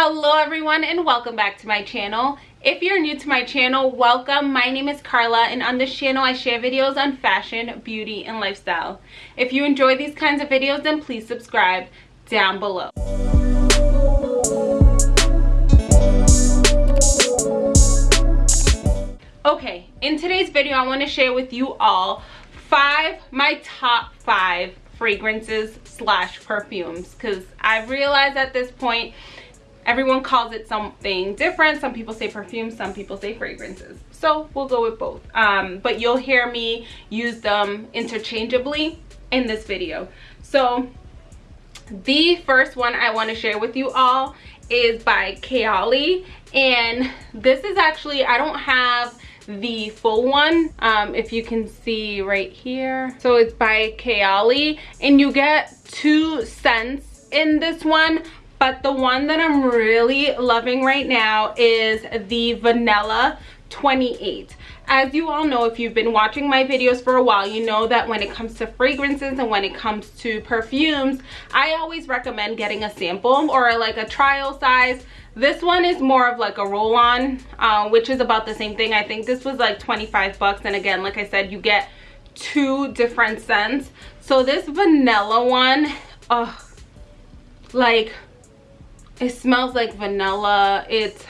hello everyone and welcome back to my channel. If you're new to my channel welcome. My name is carla and on this channel i share videos on fashion beauty and lifestyle. If you enjoy these kinds of videos then please subscribe down below. Okay in today's video i want to share with you all five my top five fragrances slash perfumes because i've realized at this point everyone calls it something different. Some people say perfume some people say fragrances. So we'll go with both. Um, but you'll hear me use them interchangeably in this video. So the first one i want to share with you all is by Kayali and this is actually I don't have the full one um, if you can see right here. So it's by Kayali and you get two scents in this one but the one that I'm really loving right now is the vanilla 28 as you all know if you've been watching my videos for a while you know that when it comes to fragrances and when it comes to perfumes i always recommend getting a sample or like a trial size. This one is more of like a roll-on uh, which is about the same thing. I think this was like 25 bucks and again like i said you get two different scents. So this vanilla one oh like it smells like vanilla. It's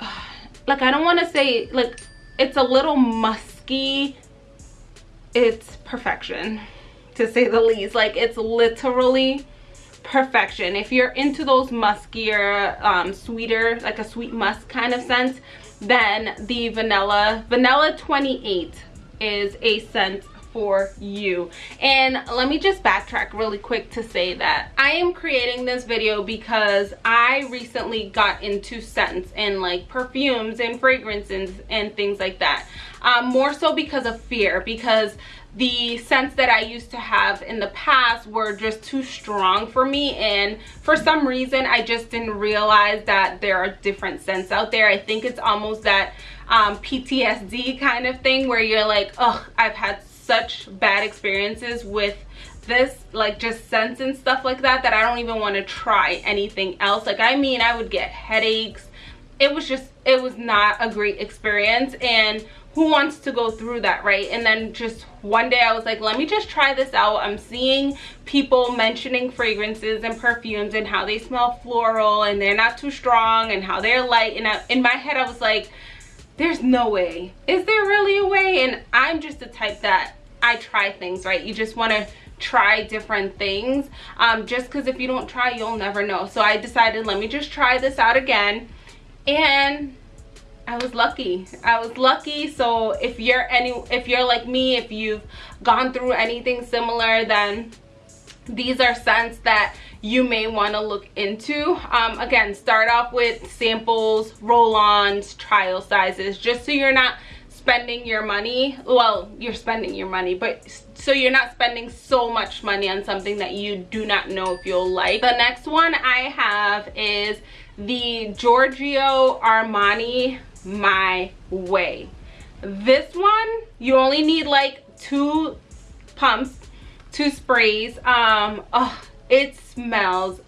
like i don't want to say like it's a little musky. It's perfection to say the least. Like it's literally perfection. If you're into those muskier um, sweeter like a sweet musk kind of scent then the vanilla vanilla 28 is a scent for you. And let me just backtrack really quick to say that i am creating this video because i recently got into scents and like perfumes and fragrances and things like that um, more so because of fear because the scents that I used to have in the past were just too strong for me and for some reason I just didn't realize that there are different scents out there. I think it's almost that um, PTSD kind of thing where you're like, oh, I've had such bad experiences with this like just scents and stuff like that that I don't even want to try anything else. Like I mean I would get headaches. It was just it was not a great experience and who wants to go through that right? And then just one day I was like let me just try this out. I'm seeing people mentioning fragrances and perfumes and how they smell floral and they're not too strong and how they're light and I, in my head I was like there's no way. Is there really a way? And i'm just the type that i try things right? You just want to try different things um, just because if you don't try you'll never know. So i decided let me just try this out again. And I was lucky. I was lucky. So if you're any if you're like me, if you've gone through anything similar, then these are scents that you may want to look into. Um, again start off with samples roll-ons trial sizes just so you're not spending your money well you're spending your money but so you're not spending so much money on something that you do not know if you'll like. The next one i have is the giorgio armani my way. This one you only need like two pumps two sprays um oh it smells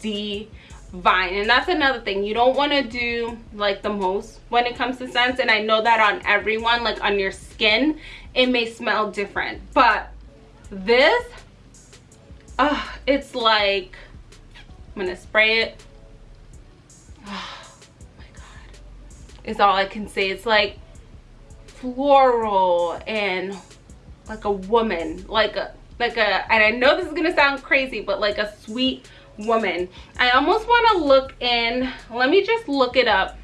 divine. And that's another thing. You don't want to do like the most when it comes to scents. And i know that on everyone like on your skin it may smell different. But this uh it's like i'm gonna spray it. Oh my god. Is all i can say. It's like floral and like a woman like a like a and i know this is gonna sound crazy but like a sweet woman. I almost want to look in let me just look it up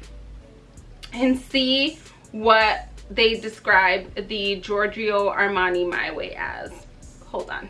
and see what they describe the giorgio armani my way as. Hold on.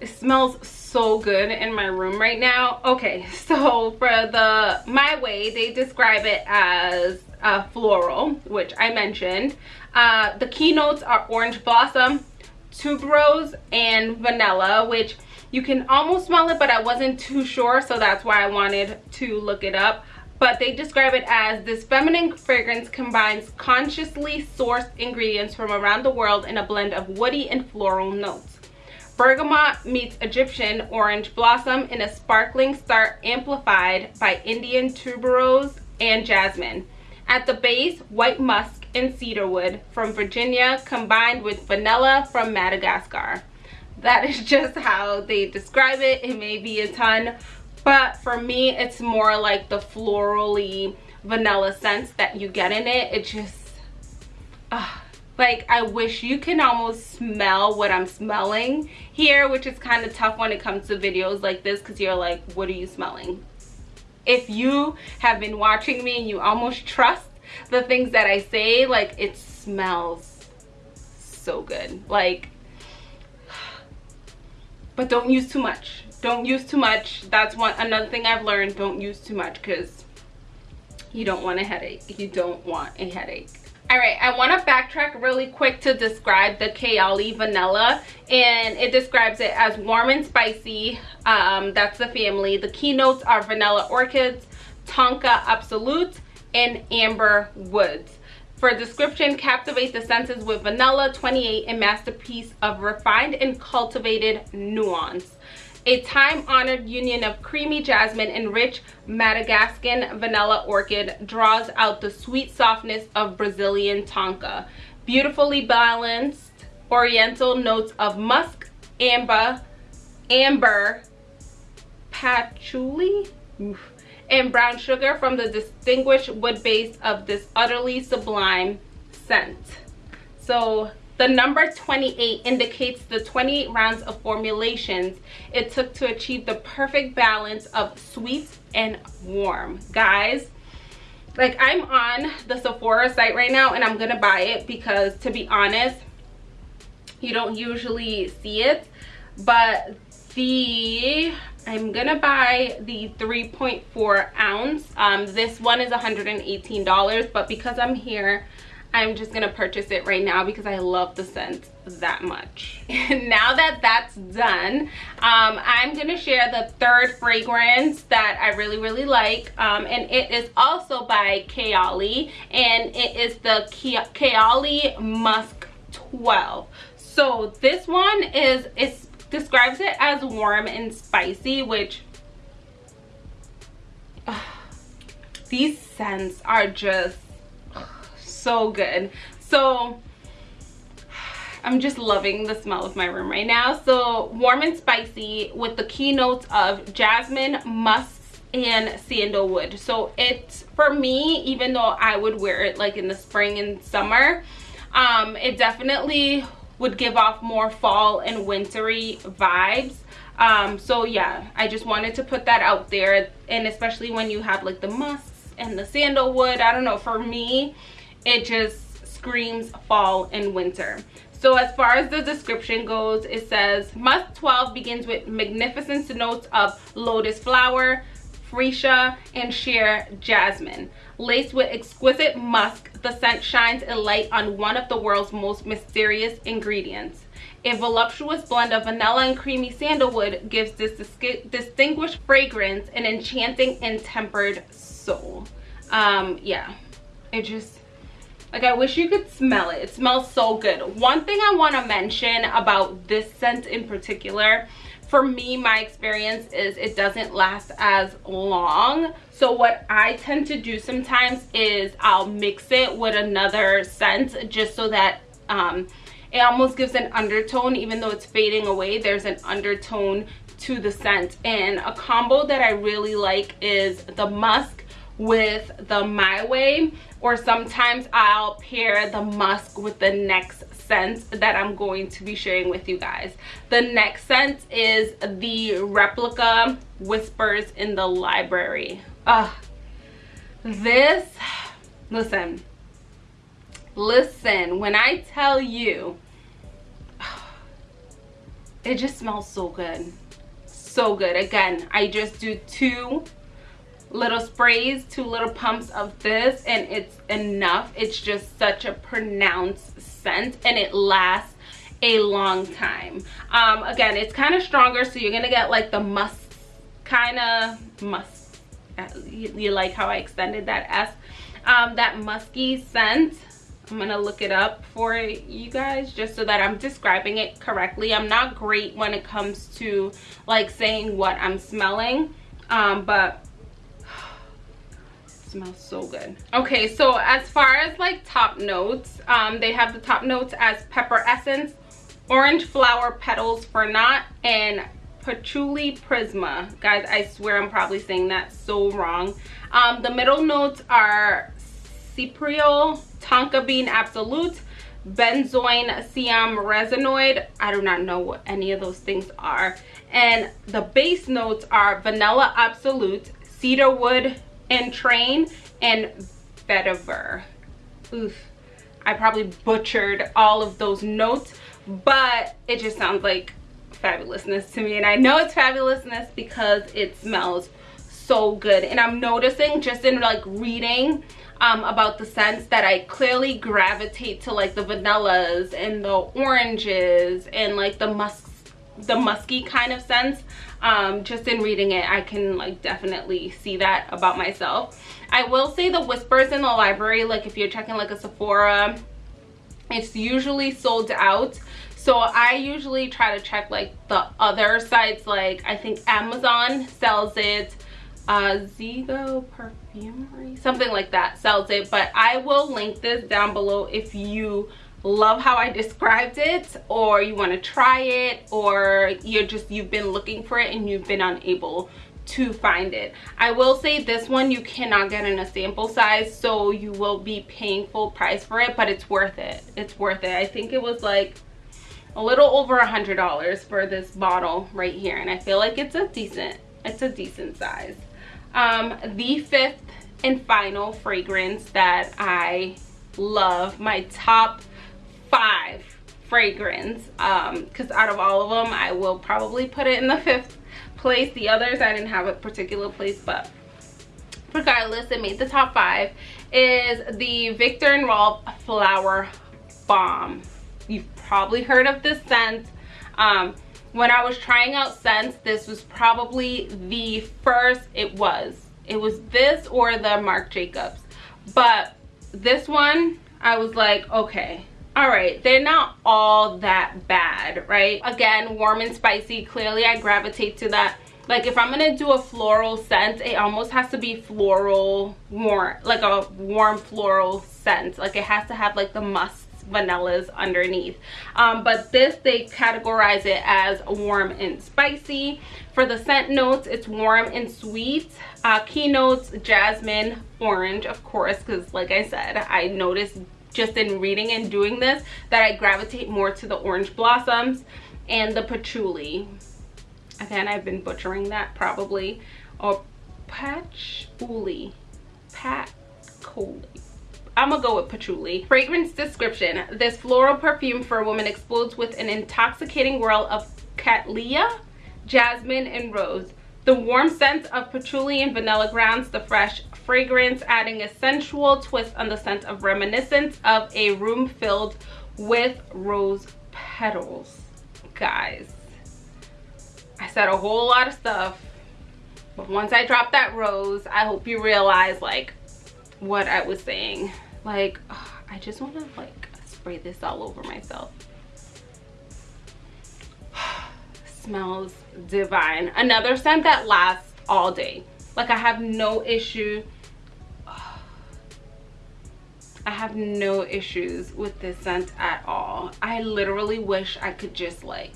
It smells so good in my room right now. Okay so for the my way they describe it as a floral which i mentioned. Uh the keynotes are orange blossom tuberose and vanilla which you can almost smell it but i wasn't too sure so that's why i wanted to look it up but they describe it as this feminine fragrance combines consciously sourced ingredients from around the world in a blend of woody and floral notes Bergamot meets Egyptian orange blossom in a sparkling start amplified by Indian tuberose and jasmine. At the base, white musk and cedarwood from Virginia combined with vanilla from Madagascar. That is just how they describe it. It may be a ton, but for me, it's more like the florally vanilla scents that you get in it. It just, uh, like I wish you can almost smell what I'm smelling here, which is kind of tough when it comes to videos like this because you're like, what are you smelling? If you have been watching me and you almost trust the things that I say, like it smells so good. Like, but don't use too much. Don't use too much. That's one another thing I've learned. Don't use too much because you don't want a headache. You don't want a headache. All right, I want to backtrack really quick to describe the Kayali vanilla, and it describes it as warm and spicy. Um, that's the family. The keynotes are vanilla orchids, tonka absolute, and amber woods. For description, captivate the senses with vanilla 28, a masterpiece of refined and cultivated nuance a time-honored union of creamy jasmine and rich Madagascan vanilla orchid draws out the sweet softness of Brazilian tonka. Beautifully balanced oriental notes of musk, amber, amber, patchouli, and brown sugar from the distinguished wood base of this utterly sublime scent. So the number 28 indicates the 28 rounds of formulations it took to achieve the perfect balance of sweet and warm. Guys, like I'm on the Sephora site right now and I'm gonna buy it because to be honest, you don't usually see it, but the I'm gonna buy the 3.4 ounce. Um, this one is $118, but because I'm here I'm just gonna purchase it right now because I love the scent that much. now that that's done, um, I'm gonna share the third fragrance that I really, really like. Um, and it is also by Kayali and it is the Kayali Musk 12. So this one is, it describes it as warm and spicy, which uh, these scents are just so good so I'm just loving the smell of my room right now. So warm and spicy with the keynotes of jasmine, musk, and sandalwood. So it's for me, even though I would wear it like in the spring and summer, um, it definitely would give off more fall and wintry vibes. Um, so yeah, I just wanted to put that out there. And especially when you have like the musk and the sandalwood, I don't know, for me, it just screams fall and winter so as far as the description goes it says musk 12 begins with magnificent notes of lotus flower freesia and sheer jasmine laced with exquisite musk the scent shines a light on one of the world's most mysterious ingredients a voluptuous blend of vanilla and creamy sandalwood gives this distinguished fragrance an enchanting and tempered soul um yeah it just like I wish you could smell it. It smells so good. One thing I want to mention about this scent in particular, for me, my experience is it doesn't last as long. So what I tend to do sometimes is I'll mix it with another scent just so that um, it almost gives an undertone even though it's fading away. There's an undertone to the scent. And a combo that I really like is the musk with the My Way or sometimes I'll pair the musk with the next scent that I'm going to be sharing with you guys. The next scent is the Replica Whispers in the Library. Uh, this, listen, listen, when I tell you, it just smells so good. So good. Again, I just do two little sprays two little pumps of this and it's enough it's just such a pronounced scent and it lasts a long time. Um again it's kind of stronger so you're gonna get like the musk kind of musk you, you, like how i extended that s? Um that musky scent. I'm gonna look it up for you guys just so that I'm describing it correctly. I'm not great when it comes to like saying what I'm smelling, um, but smells so good. Okay so as far as like top notes um they have the top notes as pepper essence orange flower petals for not and patchouli prisma. Guys i swear i'm probably saying that so wrong. Um the middle notes are cypriol tonka bean absolute benzoin siam resinoid. I do not know what any of those things are. And the base notes are vanilla absolute cedarwood entrain and vetiver oof. I probably butchered all of those notes but it just sounds like fabulousness to me and i know it's fabulousness because it smells so good and i'm noticing just in like reading um, about the scents that I clearly gravitate to like the vanillas and the oranges and like the musk the musky kind of scents um, just in reading it I can like definitely see that about myself. I will say the whispers in the library like if you're checking like a Sephora it's usually sold out. So I usually try to check like the other sites like I think Amazon sells it uh Zigo perfumery something like that sells it. But I will link this down below if you love how I described it or you want to try it or you're just you've been looking for it and you've been unable to find it. I will say this one you cannot get in a sample size so you will be paying full price for it but it's worth it. It's worth it. I think it was like a little over a hundred dollars for this bottle right here and i feel like it's a decent it's a decent size. Um the fifth and final fragrance that i love my top five fragrance um because out of all of them i will probably put it in the fifth place. The others i didn't have a particular place but regardless it made the top five is the Viktor and Rolf flower bomb you've probably heard of this scent. Um when i was trying out scents this was probably the first it was it was this or the marc jacobs. But this one i was like okay all right they're not all that bad right? Again warm and spicy. Clearly i gravitate to that. Like if i'm gonna do a floral scent it almost has to be floral warm like a warm floral scent. Like it has to have like the musk vanillas underneath. Um, but this they categorize it as warm and spicy. For the scent notes it's warm and sweet. Uh, keynotes jasmine orange of course because like i said i noticed just in reading and doing this that I gravitate more to the orange blossoms and the patchouli. Again, I've been butchering that probably. Or patchouli. Patchouli. I'm gonna go with patchouli. Fragrance description. This floral perfume for a woman explodes with an intoxicating whirl of cattleya, jasmine, and rose. The warm scent of patchouli and vanilla grounds the fresh fragrance, adding a sensual twist on the scent of reminiscence of a room filled with rose petals. Guys, I said a whole lot of stuff, but once I dropped that rose, I hope you realize like what I was saying. Like, ugh, I just want to like spray this all over myself. Smells divine. Another scent that lasts all day. Like I have no issue I have no issues with this scent at all. I literally wish I could just like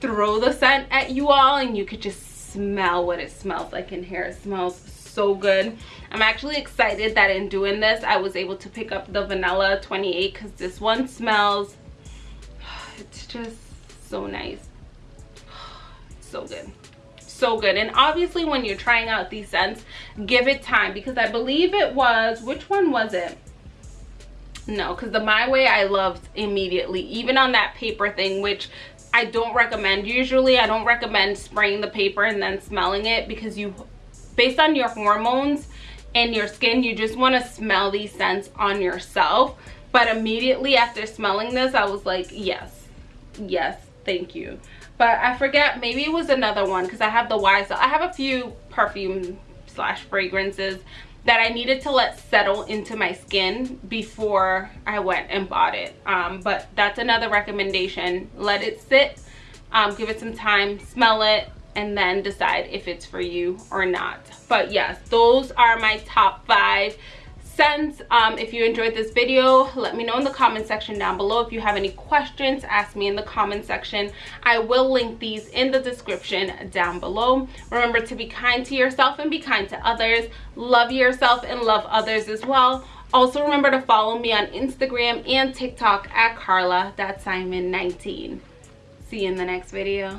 throw the scent at you all and you could just smell what it smells like in here. It smells so good. I'm actually excited that in doing this, I was able to pick up the Vanilla 28 because this one smells, it's just so nice. So good. So good. And obviously when you're trying out these scents give it time because i believe it was which one was it? No because the my way i loved immediately even on that paper thing which i don't recommend. Usually i don't recommend spraying the paper and then smelling it because you based on your hormones and your skin you just want to smell these scents on yourself. But immediately after smelling this i was like yes. Yes thank you but I forget maybe it was another one because I have the YSL I have a few perfume slash fragrances that I needed to let settle into my skin before I went and bought it. Um, but that's another recommendation. Let it sit, um, give it some time, smell it, and then decide if it's for you or not. But yes, those are my top five scents. Um, if you enjoyed this video, let me know in the comment section down below. If you have any questions, ask me in the comment section. I will link these in the description down below. Remember to be kind to yourself and be kind to others. Love yourself and love others as well. Also remember to follow me on Instagram and TikTok at Carla, that's Simon 19. See you in the next video.